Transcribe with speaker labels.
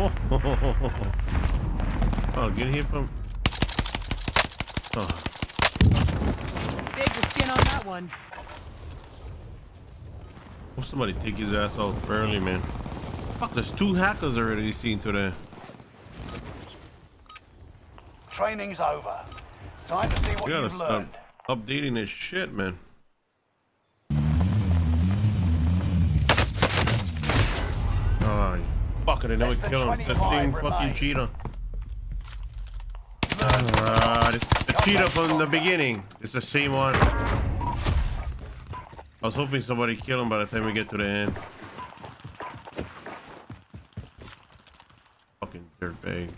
Speaker 1: Oh, get hit from. Oh,
Speaker 2: Save the skin on that one.
Speaker 1: hope somebody take his ass off early, man. Fuck, there's two hackers already seen today.
Speaker 3: Training's over. Time to see what
Speaker 1: We
Speaker 3: you've
Speaker 1: stop
Speaker 3: learned.
Speaker 1: updating this shit, man. Oh, Fuck it, I
Speaker 3: know we
Speaker 1: kill him.
Speaker 3: The
Speaker 1: thing fucking cheated. Uh, the cheetah from the beginning. It's the same one. I was hoping somebody kill him by the time we get to the end. Fucking dirtbag.